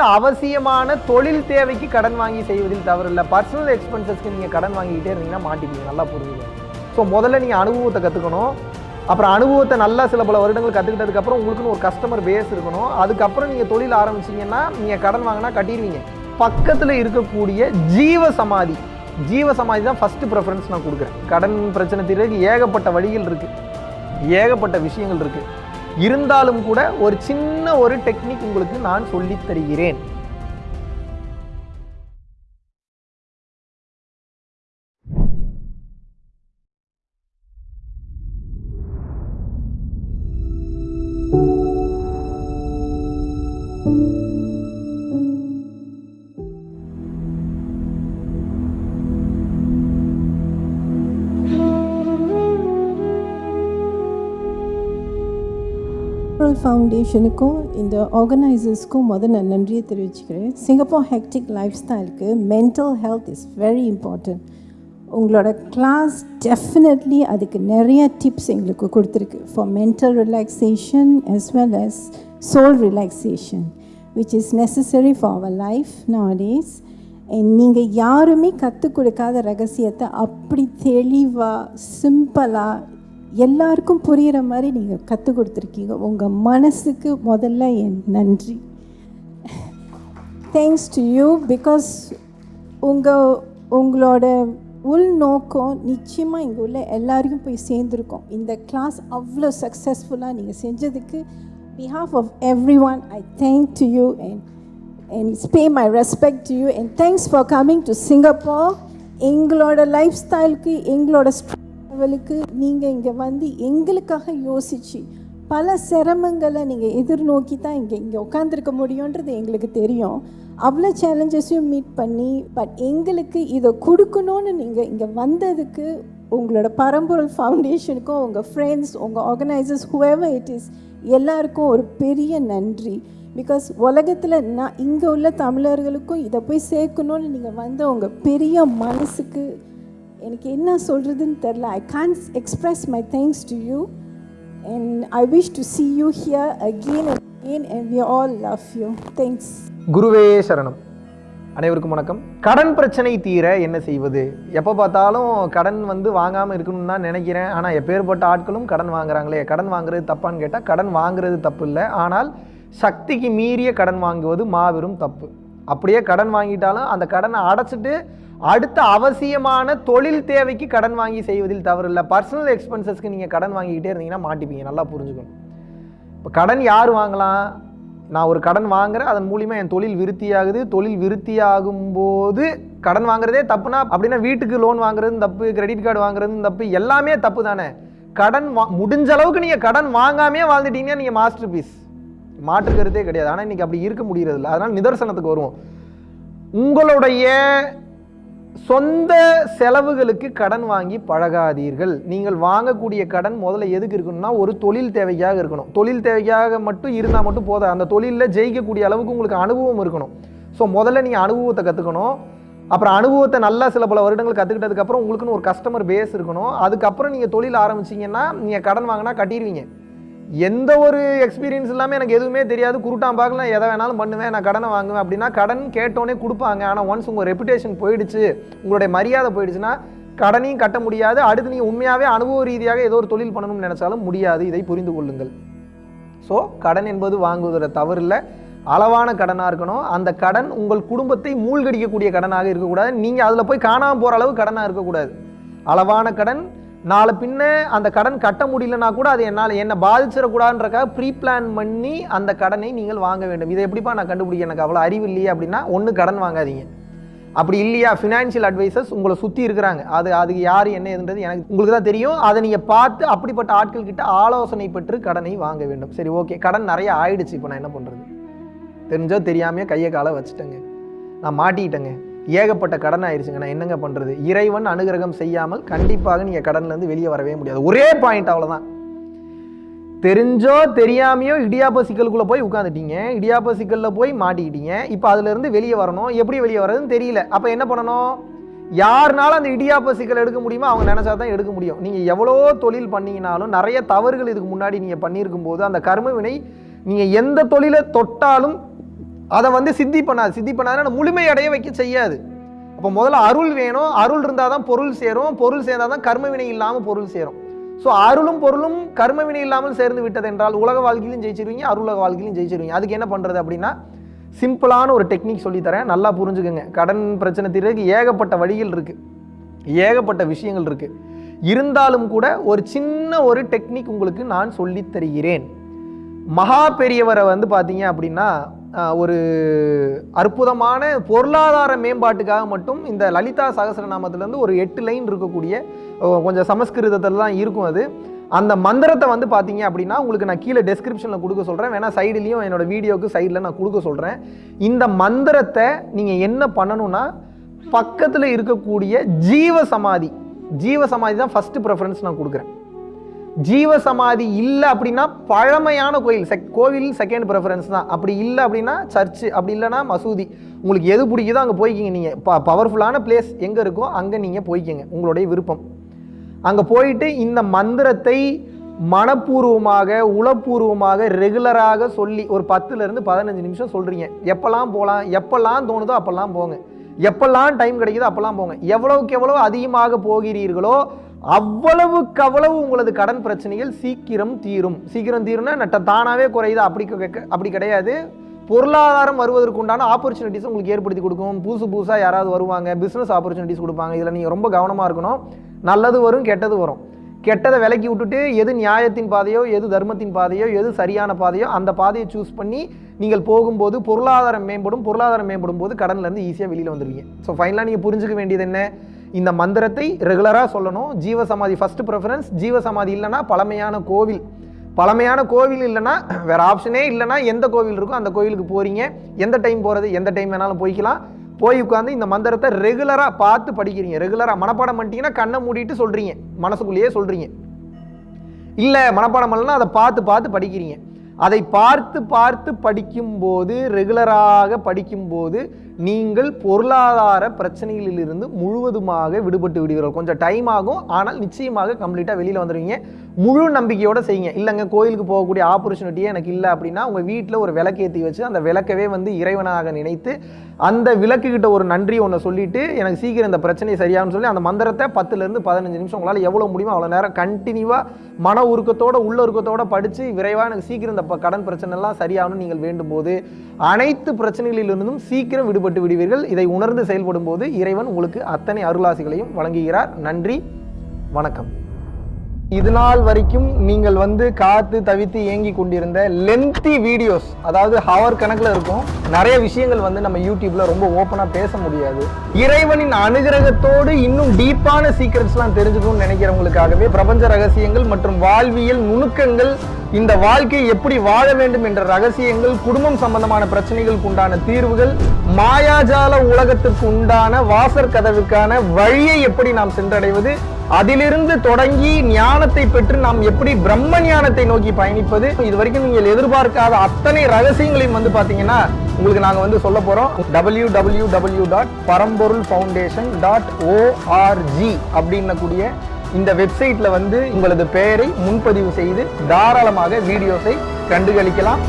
அடுத்த அவசியமான தொழில் தேவைக்கு கடன் வாங்கி செய்வதில் தவறில்லை. பர்சனல் எக்ஸ்பென்சஸ்க்கு நீங்கள் கடன் வாங்கிக்கிட்டே இருந்தீங்கன்னா மாட்டிக்கிங்க நல்லா புரிஞ்சுங்க ஸோ முதல்ல நீங்கள் அனுபவத்தை கற்றுக்கணும் அப்புறம் அனுபவத்தை நல்லா சில பல வருடங்கள் கற்றுக்கிட்டதுக்கப்புறம் உங்களுக்குன்னு ஒரு கஸ்டமர் பேஸ் இருக்கணும். அதுக்கப்புறம் நீங்கள் தொழில் ஆரம்பிச்சீங்கன்னா நீங்கள் கடன் வாங்கினா கட்டிடுவீங்க. பக்கத்தில் இருக்கக்கூடிய ஜீவ சமாதி ஜீவ சமாதி தான் ஃபஸ்ட்டு ப்ரெஃபரன்ஸ் நான் கொடுக்குறேன். கடன் பிரச்சனை தீர்வுக்கு ஏகப்பட்ட வழிகள் இருக்குது ஏகப்பட்ட விஷயங்கள் இருக்குது இருந்தாலும் கூட ஒரு சின்ன ஒரு டெக்னிக் உங்களுக்கு நான் சொல்லித் தருகிறேன். சிங்கப்பூர் ஃபவுண்டேஷனுக்கும் இந்த ஆர்கனைசர்ஸ்க்கும் முதல் நான் நன்றியை தெரிவிச்சுக்கிறேன். சிங்கப்பூர் ஹெக்டிக் லைஃப் ஸ்டைலுக்கு mental health is very important உங்களோட கிளாஸ் டெஃபினெட்லி அதுக்கு நிறைய டிப்ஸ் எங்களுக்கு கொடுத்துருக்கு. For mental relaxation as well as soul relaxation which is necessary for our life nowadays. And நீங்கள் யாருமே கற்றுக் கொடுக்காத ரகசியத்தை அப்படி தெளிவாக சிம்பிளாக எல்லாருக்கும் புரிகிற மாதிரி நீங்கள் கற்றுக் கொடுத்துருக்கீங்க. உங்கள் மனசுக்கு முதல்ல என் நன்றி. தேங்க்ஸ் டு யூ பிகாஸ் உங்கள் உங்களோட உள்நோக்கம் நிச்சயமாக இங்கே உள்ள எல்லாரையும் போய் சேர்ந்துருக்கோம். இந்த கிளாஸ் அவ்வளோ சக்ஸஸ்ஃபுல்லாக நீங்கள் செஞ்சதுக்கு behalf of everyone I thank to you and and pay my respect to you. And thanks for coming to Singapore. எங்களோட லைஃப் ஸ்டைலுக்கு எங்களோட லெவலுக்கு நீங்கள் இங்கே வந்து எங்களுக்காக யோசிச்சு பல சிரமங்களை நீங்கள் எதிர்நோக்கி தான் இங்கே இங்கே உட்காந்துருக்க முடியுன்றது எங்களுக்கு தெரியும். அவ்வளோ சேலஞ்சஸையும் மீட் பண்ணி பட் எங்களுக்கு இதை கொடுக்கணும்னு நீங்கள் இங்கே வந்ததுக்கு உங்களோட பரம்பொருள் ஃபவுண்டேஷனுக்கும் உங்கள் ஃப்ரெண்ட்ஸ் உங்கள் ஆர்கனைசர்ஸ் whoever இட் இஸ் எல்லாருக்கும் ஒரு பெரிய நன்றி. பிகாஸ் உலகத்தில் நான் இங்கே உள்ள தமிழர்களுக்கும் இதை போய் சேர்க்கணும்னு நீங்கள் வந்த உங்கள் பெரிய மனசுக்கு எனக்கு என்ன சொல்கிறதுன்னு தெரில I can express my thanks to you and I wish to see you here again and again and we all love you thanks குருவே சரணம். அனைவருக்கும் வணக்கம். கடன் பிரச்சனை தீர என்ன செய்வது? எப்போ பார்த்தாலும் கடன் வந்து வாங்காமல் இருக்கணும்னு தான் நினைக்கிறேன். ஆனால் எப்பேற்பட்ட ஆட்களும் கடன் வாங்குறாங்களே? கடன் வாங்குறது தப்பான்னு கேட்டால் கடன் வாங்குறது தப்பு இல்லை. ஆனால் சக்திக்கு மீறிய கடன் வாங்குவது மாபெரும் தப்பு. அப்படியே கடன் வாங்கிட்டாலும் அந்த கடனை அடைச்சிட்டு அடுத்த அவசியமான தொழில் தேவைக்கு கடன் வாங்கி செய்வதில் தவறில்லை. பர்சனல் எக்ஸ்பென்சஸ்க்கு நீங்கள் கடன் வாங்கிக்கிட்டே இருந்தீங்கன்னா மாட்டிப்பீங்க. நல்லா புரிஞ்சுக்கணும். இப்போ கடன் யார் வாங்கலாம்? நான் ஒரு கடன் வாங்குறேன் அதன் மூலிமா என் தொழில் விருத்தியாகுது. தொழில் விருத்தியாகும் போது கடன் வாங்குறதே தப்புனா அப்படின்னா வீட்டுக்கு லோன் வாங்குறதும் தப்பு கிரெடிட் கார்டு வாங்குறதும் தப்பு எல்லாமே தப்பு தானே. கடன் வா முடிஞ்ச அளவுக்கு நீங்கள் கடன் வாங்காமே வாழ்ந்துட்டீங்கன்னா நீங்கள் மாஸ்டர் பீஸ் மாற்றுக்கிறதே கிடையாது. ஆனால் இன்னைக்கு அப்படி இருக்க முடியறதில்ல. அதனால் நிதர்சனத்துக்கு வருவோம். உங்களுடைய சொந்த செலவுகளுக்கு கடன் வாங்கி பழகாதீர்கள். நீங்கள் வாங்கக்கூடிய கடன் முதல்ல எதுக்கு இருக்கணும்னா ஒரு தொழில் தேவைக்காக இருக்கணும். தொழில் தேவைக்காக மட்டும் இருந்தால் மட்டும் போதா அந்த தொழிலில் ஜெயிக்கக்கூடிய அளவுக்கு உங்களுக்கு அனுபவம் இருக்கணும். ஸோ முதல்ல நீங்கள் அனுபவத்தை கற்றுக்கணும் அப்புறம் அனுபவத்தை நல்லா சில பல வருடங்கள் கற்றுக்கிட்டதுக்கப்புறம் உங்களுக்குன்னு ஒரு கஸ்டமர் பேஸ் இருக்கணும். அதுக்கப்புறம் நீங்கள் தொழில் ஆரம்பிச்சீங்கன்னா நீங்கள் கடன் வாங்கினா கட்டிடுவீங்க. எந்த ஒரு எக்ஸ்பீரியன்ஸ் இல்லாமல் எனக்கு எதுவுமே தெரியாது. குருட்டான் பார்க்கலாம் எதை வேணாலும் பண்ணுவேன் நான் கடனை வாங்குவேன் அப்படின்னா கடன் கேட்டோன்னே கொடுப்பாங்க. ஆனால் ஒன்ஸ் உங்கள் ரெப்புடேஷன் போயிடுச்சு உங்களுடைய மரியாதை போயிடுச்சுன்னா கடனையும் கட்ட முடியாது. அடுத்து நீங்கள் உண்மையாகவே அனுபவ ரீதியாக ஏதோ ஒரு தொழில் பண்ணணும்னு நினச்சாலும் முடியாது. இதை புரிந்து கொள்ளுங்கள். ஸோ கடன் என்பது வாங்குவதில் தவறு இல்லை. அளவான கடனாக இருக்கணும். அந்த கடன் உங்கள் குடும்பத்தை மூழ்கடிக்கக்கூடிய கடனாக இருக்கக்கூடாது. நீங்கள் அதில் போய் காணாமல் போகிற அளவு கடனாக இருக்கக்கூடாது. அளவான கடன் நாளை பின்ன அந்த கடன் கட்ட முடியலனா கூட அது என்னால் என்னை பாதிச்சிடக்கூடாதுன்றக்காக ப்ரீ பிளான் பண்ணி அந்த கடனை நீங்கள் வாங்க வேண்டும். இதை எப்படிப்பா நான் கண்டுபிடிக்க? எனக்கு அவ்வளோ அறிவு இல்லையே அப்படின்னா ஒன்று கடன் வாங்காதீங்க. அப்படி இல்லையா? ஃபினான்ஷியல் அட்வைசர்ஸ் உங்களை சுற்றி இருக்கிறாங்க. அது அதுக்கு யார் என்ன எதுன்றது எனக்கு உங்களுக்கு தான் தெரியும். அதை நீங்கள் பார்த்து அப்படிப்பட்ட ஆட்கள் கிட்ட ஆலோசனை பெற்று கடனை வாங்க வேண்டும். சரி ஓகே. கடன் நிறைய ஆயிடுச்சு. இப்போ நான் என்ன பண்ணுறது தெரிஞ்சோ தெரியாமையோ கையை காலை வச்சுட்டேங்க. நான் மாட்டிக்கிட்டேங்க. ஏகப்பட்ட கடன் ஆயிடுச்சுங்க நான் என்னங்க பண்ணுறது இறைவன் அனுகிரகம் செய்யாமல் கண்டிப்பாக நீங்கள் கடன்லேருந்து வெளியே வரவே முடியாது. ஒரே பாயிண்ட் அவ்வளோதான் தெரிஞ்சோ தெரியாமையோ இடியாப்ப சிக்கலுக்குள்ளே போய் உட்காந்துட்டீங்க இடியாப்ப சிக்கலில் போய் மாட்டிக்கிட்டீங்க. இப்போ அதுலேருந்து வெளியே வரணும். எப்படி வெளியே வர்றதுன்னு தெரியல. அப்போ என்ன பண்ணணும்? யாருனாலும் அந்த இடியாப்ப சிக்கல் எடுக்க முடியுமோ அவங்க நினச்சா தான் எடுக்க முடியும். நீங்கள் எவ்வளோ தொழில் பண்ணீங்கனாலும் நிறைய தவறுகள் இதுக்கு முன்னாடி நீங்கள் பண்ணியிருக்கும் போது அந்த கர்மவினை நீங்கள் எந்த தொழிலை தொட்டாலும் அதை வந்து சித்தி பண்ணாது. சித்தி பண்ணாதுன்னா முழுமை அடைய வைக்க செய்யாது. அப்போ முதல்ல அருள் வேணும். அருள் இருந்தால் தான் பொருள் சேரும். பொருள் சேர்ந்தால் தான் கர்ம வினை இல்லாமல் பொருள் சேரும். ஸோ அருளும் பொருளும் கர்ம வினை இல்லாமல் சேர்ந்து விட்டது என்றால் உலக வாழ்க்கையிலும் ஜெயிச்சிருவீங்க அருளக வாழ்க்கையிலும் ஜெயிச்சிருவீங்க. அதுக்கு என்ன பண்ணுறது அப்படின்னா சிம்பிளான ஒரு டெக்னிக் சொல்லித்தரேன் நல்லா புரிஞ்சுக்கோங்க. கடன் பிரச்சனை தீர்றதுக்கு ஏகப்பட்ட வழிகள் இருக்குது ஏகப்பட்ட விஷயங்கள் இருக்குது இருந்தாலும் கூட ஒரு சின்ன ஒரு டெக்னிக் உங்களுக்கு நான் சொல்லித் தருகிறேன். மகா பெரியவரை வந்து பார்த்தீங்க அப்படின்னா ஒரு அற்புதமான பொருளாதார மேம்பாட்டுக்காக மட்டும் இந்த லலிதா சகசரநாமத்திலேருந்து ஒரு எட்டு லைன் இருக்கக்கூடிய கொஞ்சம் சமஸ்கிருதத்தில் தான் இருக்கும் அது. அந்த மந்திரத்தை வந்து பார்த்தீங்க அப்படின்னா உங்களுக்கு நான் கீழே டெஸ்கிரிப்ஷனில் கொடுக்க சொல்கிறேன் வேணால் சைடுலேயும் என்னோட வீடியோக்கு சைடில் நான் கொடுக்க சொல்கிறேன் இந்த மந்திரத்தை நீங்கள் என்ன பண்ணணும்னா பக்கத்தில் இருக்கக்கூடிய ஜீவ சமாதி ஜீவ சமாதி தான் ஃபஸ்ட்டு ப்ரெஃபரன்ஸ் நான் கொடுக்குறேன். ஜீவ சமாதி இல்லை அப்படின்னா பழமையான கோயில். செக் கோவில் செகண்ட் ப்ரெஃபரன்ஸ் தான். அப்படி இல்லை அப்படின்னா சர்ச்சு அப்படி இல்லைன்னா மசூதி. உங்களுக்கு எது பிடிக்குதோ அங்கே போய்க்கிங்க நீங்கள் ப பவர்ஃபுல்லான பிளேஸ் எங்கே இருக்கோ அங்கே நீங்கள் போய்க்கிங்க. உங்களுடைய விருப்பம். அங்கே போயிட்டு இந்த மந்திரத்தை மனப்பூர்வமாக உளப்பூர்வமாக ரெகுலராக சொல்லி ஒரு பத்துலேருந்து பதினஞ்சு நிமிஷம் சொல்கிறீங்க எப்போல்லாம் போகலாம் எப்போல்லாம் தோணுதோ அப்போல்லாம் போங்க. எப்போல்லாம் டைம் கிடைக்குதோ அப்போல்லாம் போங்க. எவ்வளோக்கு எவ்வளோ அதிகமாக போகிறீர்களோ அவ்வளவுக்கு அவ்வளவு உங்களது கடன் பிரச்சனைகள் சீக்கிரம் தீரும். சீக்கிரம் தீரும்னா நட்ட தானாகவே குறையுது? அப்படி அப்படி கிடையாது. பொருளாதாரம் வருவதற்கு உண்டான ஆப்பர்ச்சுனிட்டிஸ் உங்களுக்கு ஏற்படுத்தி கொடுக்கும். புதுசு புதுசாக யாராவது வருவாங்க பிஸ்னஸ் ஆப்பர்ச்சுனிட்டிஸ் கொடுப்பாங்க. இதில் நீங்கள் ரொம்ப கவனமாக இருக்கணும். நல்லது வரும் கெட்டது வரும். கெட்டதை விலக்கி விட்டுட்டு எது நியாயத்தின் பாதையோ எது தர்மத்தின் பாதையோ எது சரியான பாதையோ அந்த பாதையை சூஸ் பண்ணி நீங்கள் போகும்போது பொருளாதாரம் மேம்படும். பொருளாதாரம் மேம்படும் போது கடன்லேருந்து ஈஸியாக வெளியில் வந்துடுவீங்க ஸோ ஃபைனலாக நீங்கள் புரிஞ்சுக்க வேண்டியது என்ன? இந்த மந்திரத்தை ரெகுலராக சொல்லணும். ஜீவசமாதி ஃபஸ்ட்டு ப்ரிஃபரன்ஸ் ஜீவசமாதி இல்லைன்னா பழமையான கோவில். பழமையான கோவில் இல்லைன்னா வேறு ஆப்ஷனே இல்லைன்னா எந்த கோவில் இருக்கோ அந்த கோவிலுக்கு போகிறீங்க எந்த டைம் போகிறது எந்த டைம் வேணாலும் போய்க்கலாம். போய் உட்காந்து இந்த மந்திரத்தை ரெகுலராக பார்த்து படிக்கிறீங்க. ரெகுலராக மனப்பாடம் பண்ணிட்டீங்கன்னா கண்ணை மூடிட்டு சொல்கிறீங்க மனசுக்குள்ளேயே சொல்கிறீங்க இல்லை மனப்பாடம் பண்ணலன்னா அதை பார்த்து பார்த்து படிக்கிறீங்க. அதை பார்த்து பார்த்து படிக்கும்போது ரெகுலராக படிக்கும்போது நீங்கள் பொருளாதார பிரச்சனைகளிலிருந்து முழுவதுமாக விடுபட்டு விடுவீர்கள். கொஞ்சம் டைம் ஆகும். ஆனால் நிச்சயமாக கம்ப்ளீட்டாக வெளியில் வந்துடுவீங்க. முழு நம்பிக்கையோடு செய்யுங்க. இல்லைங்க கோயிலுக்கு போகக்கூடிய ஆப்பர்ச்சுனிட்டியே எனக்கு இல்லை அப்படின்னா உங்கள் வீட்டில் ஒரு விளக்கேற்றி வச்சு அந்த விளக்கவே வந்து இறைவனாக நினைத்து அந்த விளக்குகிட்ட ஒரு நன்றி ஒன்று சொல்லிட்டு எனக்கு சீக்கிரம் இந்த பிரச்சனை சரியாகும்னு சொல்லி அந்த மந்திரத்தை பத்துலேருந்து பதினஞ்சு நிமிஷம் உங்களால் எவ்வளோ முடியுமோ அவ்வளோ நேரம் கண்டினியூவாக மன உருக்கத்தோட உள்ள உருக்கத்தோட படித்து விரைவாக எனக்கு சீக்கிரம் இந்த கடன் பிரச்சனைலாம் சரியாகணும்னு நீங்கள் வேண்டும் போது அனைத்து பிரச்சனைகளிலிருந்தும் சீக்கிரம் விடுபட்டு விடுவீர்கள். இதை உணர்ந்து செயல்படும் போது இறைவன் உங்களுக்கு அத்தனை அருளாசிகளையும் வழங்குகிறார். நன்றி. வணக்கம். இது நாள் வரைக்கும் நீங்கள் வந்து காத்து தவித்து இயங்கி கொண்டிருந்த லென்த்தி வீடியோஸ் அதாவது ஹவர் கணக்கில் இருக்கும் நிறைய விஷயங்கள் வந்து நம்ம யூடியூப்ல ரொம்ப ஓப்பனாக பேச முடியாது. இறைவனின் அனுகிரகத்தோடு இன்னும் டீப்பான சீக்ரெட்ஸ்லாம் தெரிஞ்சுக்கணும்னு நினைக்கிறவங்களுக்காகவே பிரபஞ்ச ரகசியங்கள் மற்றும் வாழ்வியல் நுணுக்கங்கள் இந்த வாழ்க்கையை எப்படி வாழ வேண்டும் என்ற ரகசியங்கள் குடும்பம் சம்பந்தமான பிரச்சனைகளுக்கு உண்டான தீர்வுகள் மாயாஜால உலகத்துக்கு உண்டான வாசற் கதவுக்கான வழியை எப்படி நாம் சென்றடைவது அதிலிருந்து தொடங்கி ஞானத்தை பெற்று நாம் எப்படி பிரம்ம ஞானத்தை நோக்கி பயணிப்பது இது வரைக்கும் நீங்கள் எதிர்பார்க்காத அத்தனை ரகசியங்களையும் வந்து பார்த்தீங்கன்னா உங்களுக்கு நாங்கள் வந்து சொல்ல போகிறோம் W W W dot Paramporul foundation dot O R G அப்படின்னக்கூடிய இந்த வெப்சைட்டில் வந்து உங்களது பெயரை முன்பதிவு செய்து தாராளமாக வீடியோஸை கண்டுகளிக்கலாம்.